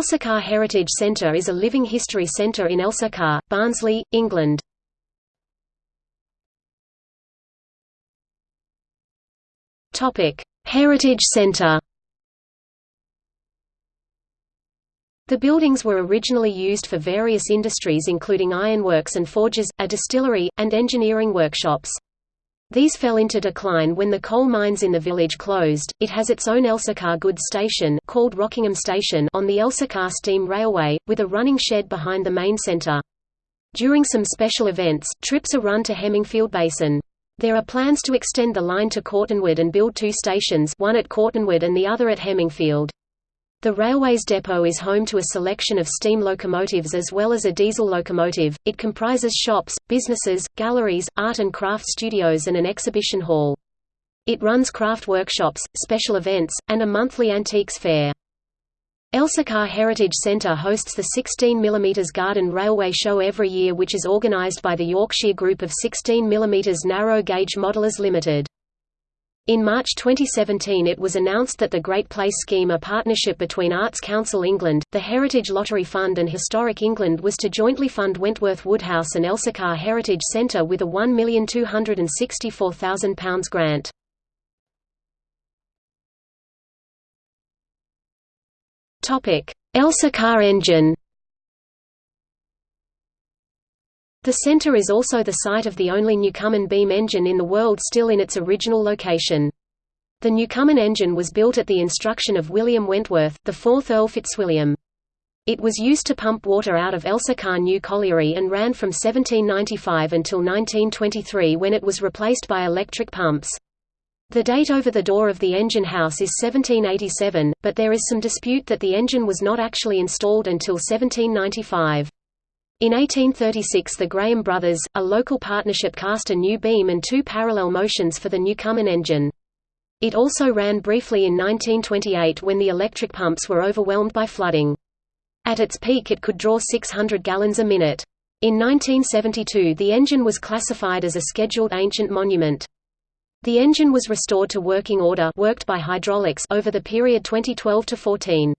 Elsecar Heritage Centre is a living history centre in Elsecar, Barnsley, England. Heritage Centre The buildings were originally used for various industries including ironworks and forges, a distillery, and engineering workshops. These fell into decline when the coal mines in the village closed. It has its own Elsecar goods station called Rockingham Station on the Elsecar Steam Railway, with a running shed behind the main centre. During some special events, trips are run to Hemingfield Basin. There are plans to extend the line to Cortonwood and build two stations one at Cortonwood and the other at Hemingfield. The railway's depot is home to a selection of steam locomotives as well as a diesel locomotive. It comprises shops, businesses, galleries, art and craft studios and an exhibition hall. It runs craft workshops, special events, and a monthly antiques fair. Elsecar Heritage Centre hosts the 16 mm Garden Railway Show every year which is organised by the Yorkshire Group of 16 mm Narrow Gauge Modelers Limited. In March 2017 it was announced that the Great Place Scheme a partnership between Arts Council England, the Heritage Lottery Fund and Historic England was to jointly fund Wentworth Woodhouse and Elsecar Heritage Centre with a £1,264,000 grant. Elsecar engine The center is also the site of the only Newcomen beam engine in the world still in its original location. The Newcomen engine was built at the instruction of William Wentworth, the fourth Earl Fitzwilliam. It was used to pump water out of Elsecar New Colliery and ran from 1795 until 1923 when it was replaced by electric pumps. The date over the door of the engine house is 1787, but there is some dispute that the engine was not actually installed until 1795. In 1836 the Graham brothers, a local partnership cast a new beam and two parallel motions for the Newcomen engine. It also ran briefly in 1928 when the electric pumps were overwhelmed by flooding. At its peak it could draw 600 gallons a minute. In 1972 the engine was classified as a Scheduled Ancient Monument. The engine was restored to working order worked by hydraulics over the period 2012 to 14.